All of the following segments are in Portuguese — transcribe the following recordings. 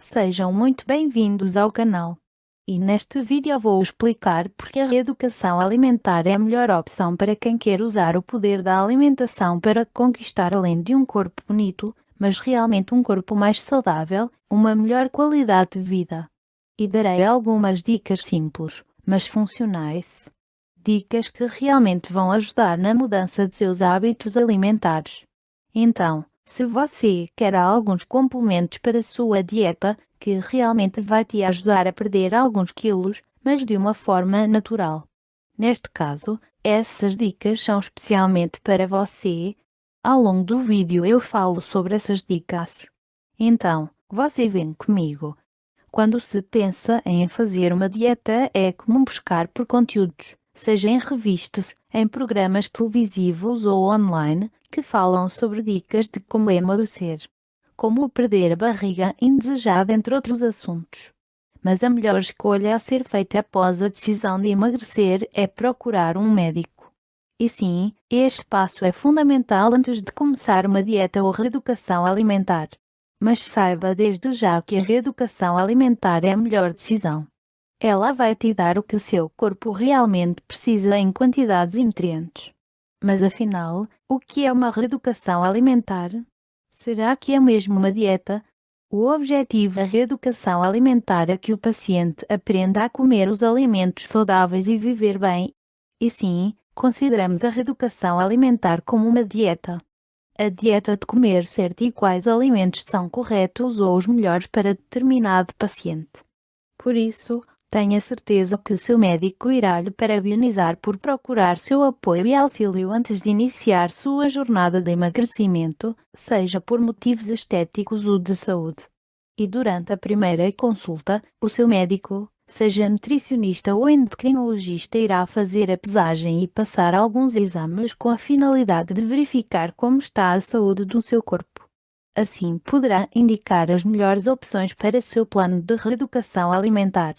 Sejam muito bem-vindos ao canal. E neste vídeo vou explicar porque a reeducação alimentar é a melhor opção para quem quer usar o poder da alimentação para conquistar além de um corpo bonito, mas realmente um corpo mais saudável, uma melhor qualidade de vida. E darei algumas dicas simples, mas funcionais. Dicas que realmente vão ajudar na mudança de seus hábitos alimentares. Então, se você quer alguns complementos para sua dieta, que realmente vai te ajudar a perder alguns quilos, mas de uma forma natural. Neste caso, essas dicas são especialmente para você. Ao longo do vídeo eu falo sobre essas dicas. Então, você vem comigo. Quando se pensa em fazer uma dieta, é comum buscar por conteúdos, seja em revistas, em programas televisivos ou online, que falam sobre dicas de como emagrecer, como perder a barriga indesejada, entre outros assuntos. Mas a melhor escolha a ser feita após a decisão de emagrecer é procurar um médico. E sim, este passo é fundamental antes de começar uma dieta ou reeducação alimentar. Mas saiba desde já que a reeducação alimentar é a melhor decisão. Ela vai te dar o que seu corpo realmente precisa em quantidades e nutrientes. Mas afinal, o que é uma reeducação alimentar? Será que é mesmo uma dieta? O objetivo da reeducação alimentar é que o paciente aprenda a comer os alimentos saudáveis e viver bem. E sim, consideramos a reeducação alimentar como uma dieta. A dieta de comer certo e quais alimentos são corretos ou os melhores para determinado paciente. Por isso, Tenha certeza que seu médico irá lhe parabenizar por procurar seu apoio e auxílio antes de iniciar sua jornada de emagrecimento, seja por motivos estéticos ou de saúde. E durante a primeira consulta, o seu médico, seja nutricionista ou endocrinologista, irá fazer a pesagem e passar alguns exames com a finalidade de verificar como está a saúde do seu corpo. Assim poderá indicar as melhores opções para seu plano de reeducação alimentar.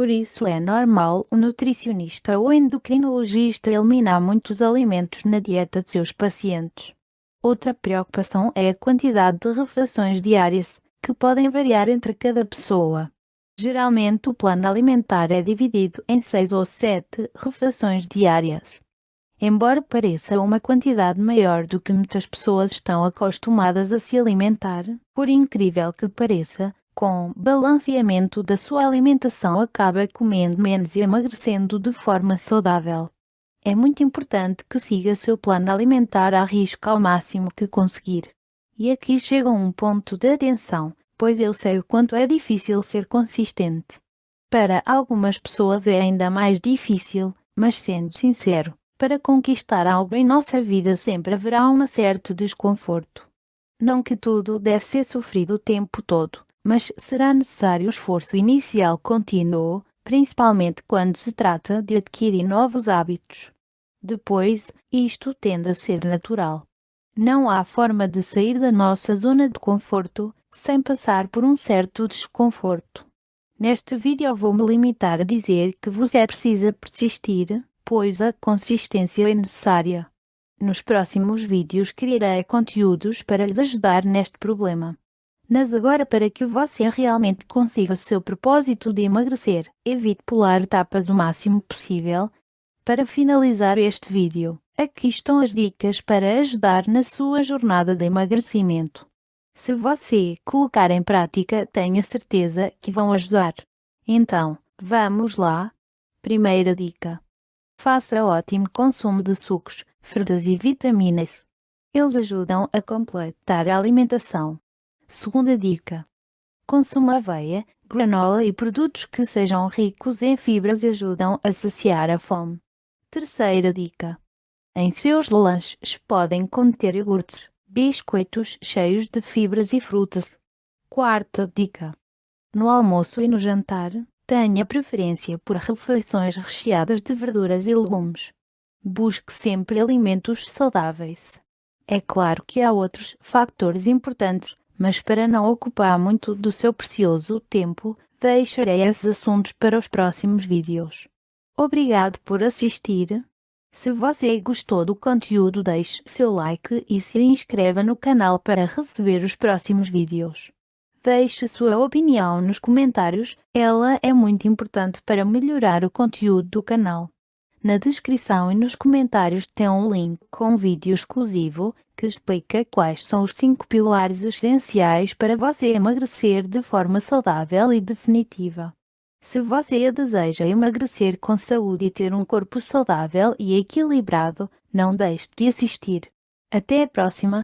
Por isso é normal o nutricionista ou endocrinologista eliminar muitos alimentos na dieta de seus pacientes. Outra preocupação é a quantidade de refeições diárias, que podem variar entre cada pessoa. Geralmente o plano alimentar é dividido em 6 ou 7 refeições diárias. Embora pareça uma quantidade maior do que muitas pessoas estão acostumadas a se alimentar, por incrível que pareça, com balanceamento da sua alimentação acaba comendo menos e emagrecendo de forma saudável. É muito importante que siga seu plano alimentar a risco ao máximo que conseguir. E aqui chega um ponto de atenção, pois eu sei o quanto é difícil ser consistente. Para algumas pessoas é ainda mais difícil, mas sendo sincero, para conquistar algo em nossa vida sempre haverá um certo desconforto. Não que tudo deve ser sofrido o tempo todo, mas será necessário esforço inicial contínuo, principalmente quando se trata de adquirir novos hábitos. Depois, isto tende a ser natural. Não há forma de sair da nossa zona de conforto sem passar por um certo desconforto. Neste vídeo vou-me limitar a dizer que você precisa persistir, pois a consistência é necessária. Nos próximos vídeos criarei conteúdos para lhes ajudar neste problema. Mas agora para que você realmente consiga o seu propósito de emagrecer, evite pular etapas o máximo possível. Para finalizar este vídeo, aqui estão as dicas para ajudar na sua jornada de emagrecimento. Se você colocar em prática, tenha certeza que vão ajudar. Então, vamos lá. Primeira dica. Faça ótimo consumo de sucos, frutas e vitaminas. Eles ajudam a completar a alimentação Segunda dica: consuma aveia, granola e produtos que sejam ricos em fibras e ajudam a saciar a fome. Terceira dica: em seus lanches podem conter iogurtes, biscoitos cheios de fibras e frutas. Quarta dica: no almoço e no jantar, tenha preferência por refeições recheadas de verduras e legumes. Busque sempre alimentos saudáveis. É claro que há outros fatores importantes mas para não ocupar muito do seu precioso tempo, deixarei esses assuntos para os próximos vídeos. Obrigado por assistir. Se você gostou do conteúdo deixe seu like e se inscreva no canal para receber os próximos vídeos. Deixe sua opinião nos comentários, ela é muito importante para melhorar o conteúdo do canal. Na descrição e nos comentários tem um link com um vídeo exclusivo que explica quais são os 5 pilares essenciais para você emagrecer de forma saudável e definitiva. Se você deseja emagrecer com saúde e ter um corpo saudável e equilibrado, não deixe de assistir. Até a próxima!